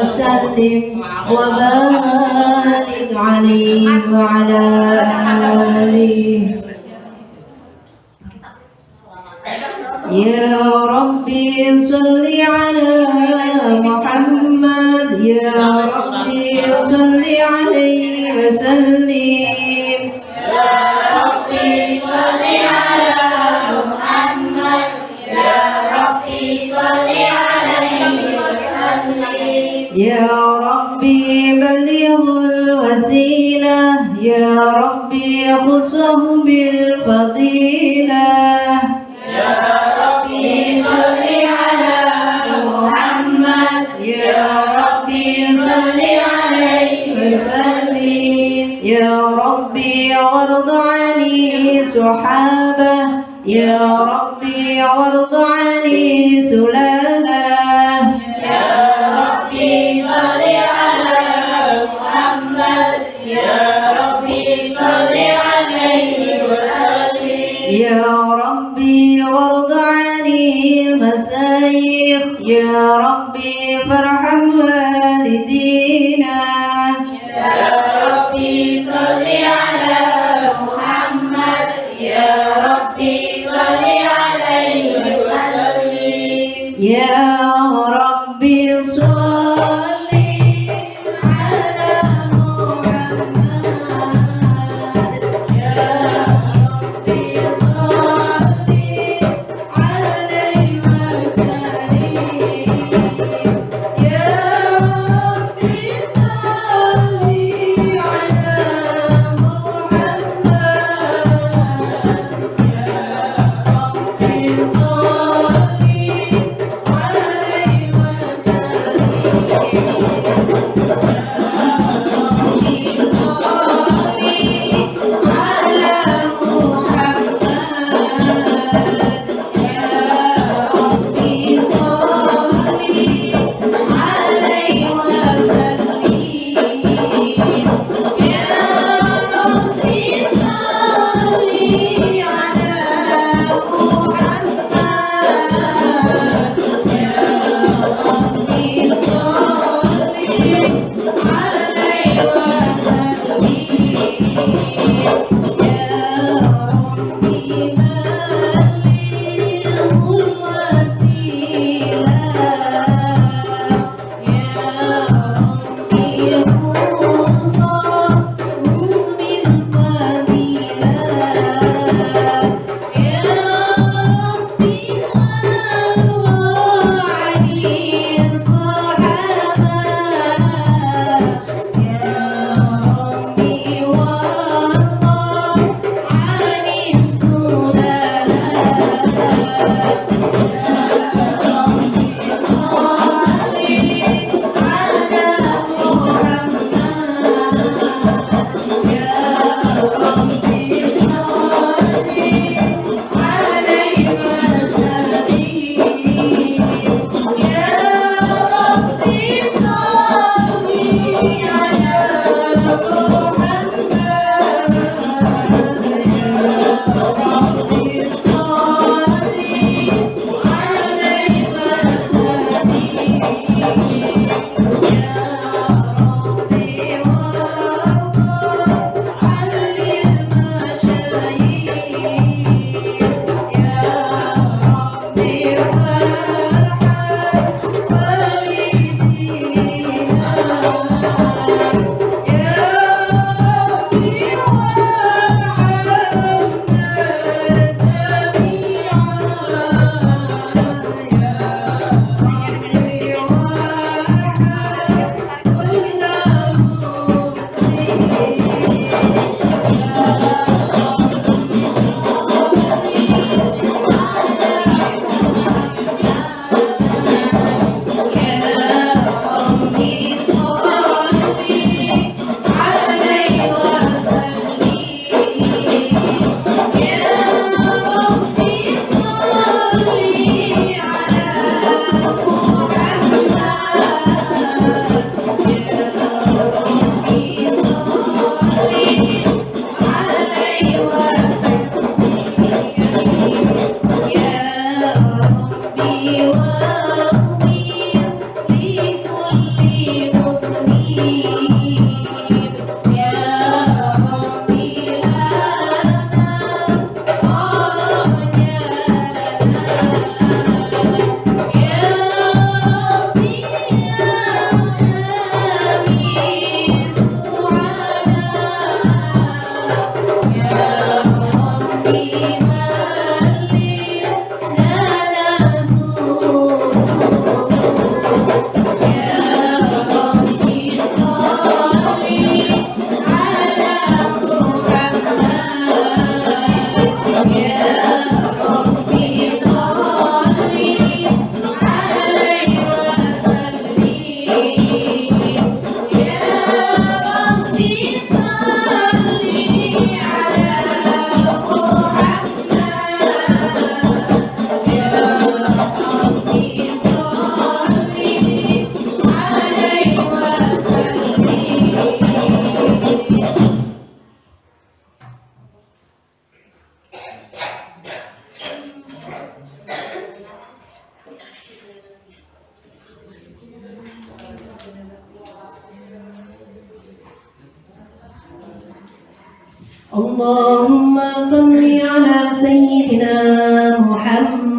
وسلم وبارك عليه وعلى آله. يا ربي صل على محمد. يا ربي صل عليه وسلم. يا ربي بلغ الوسيلة. يا ربي خصه بالفضيلة. يا ربي صل على محمد. يا ربي صل عليه وسلم. يا ربي وارض عني سحابة يا ربي وارض عني يا ربي وارض عني المسايخ يا ربي اللهم صل على سيدنا محمد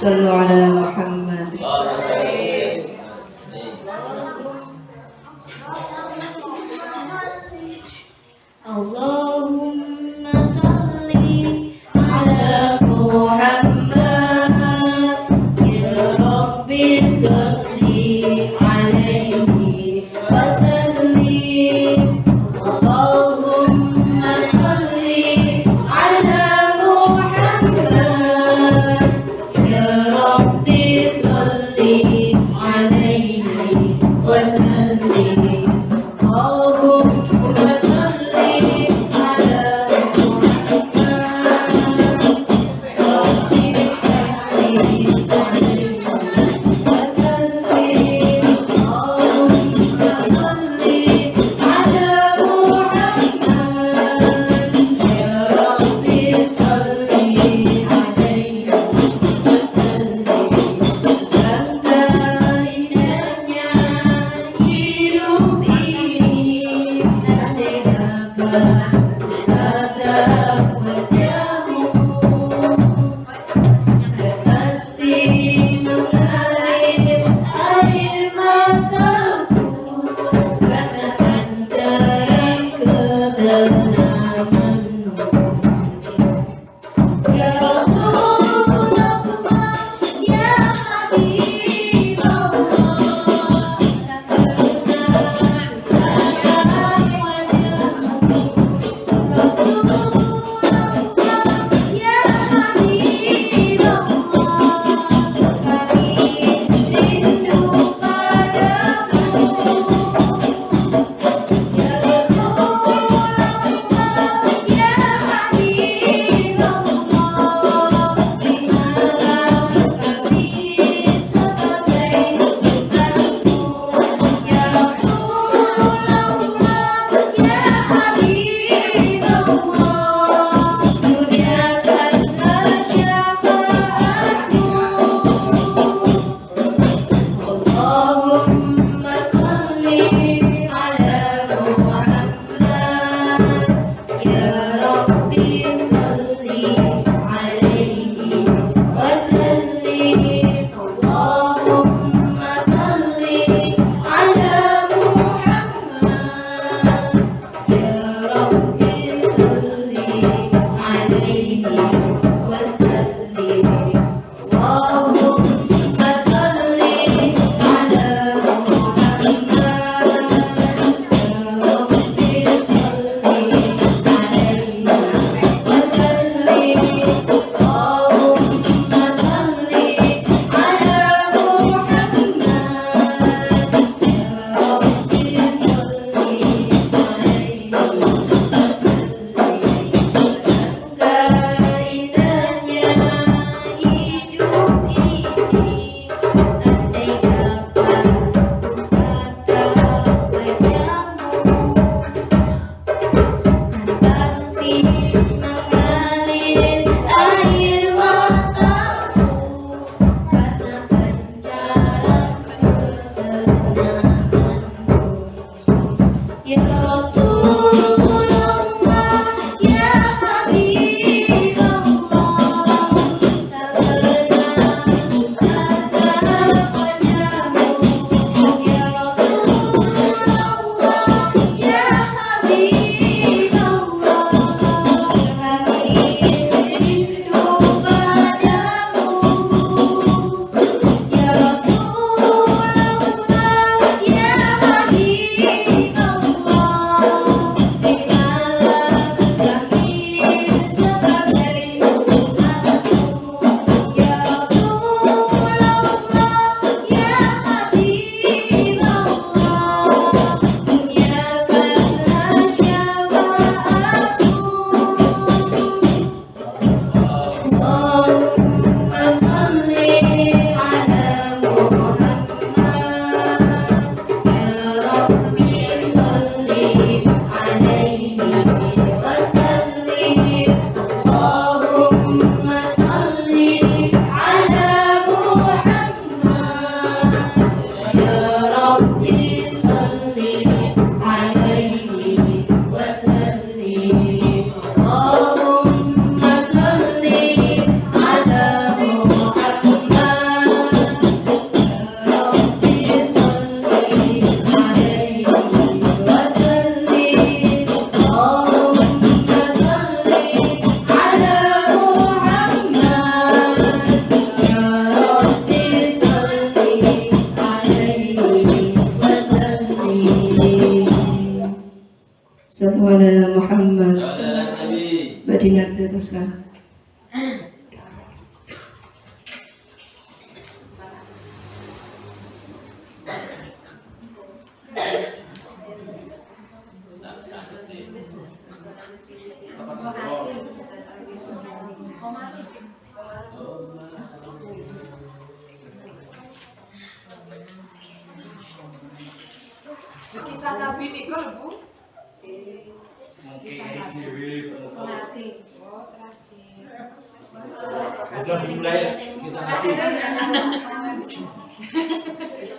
صلوا على محمد wonder of the Nabi niku lho Bu. Melati. Oh, terakhir. Udah mulai ya, kita nanti.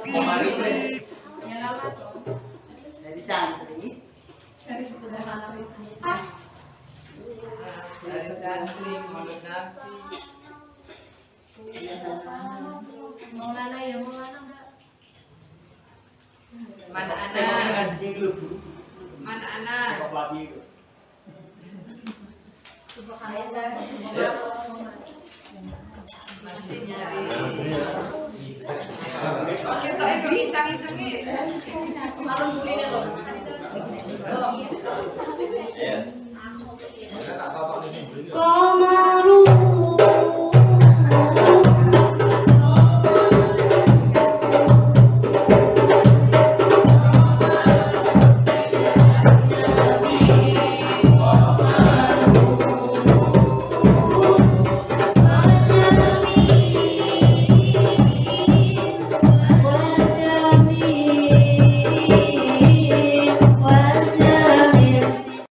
Kemarin kan. dari santri. Dari santri. Pas. Dari santri Maulana. Maulana ya Maulana mana anak? mana anak? Masih nyari oke tak itu iya. iya. hitung kalau loh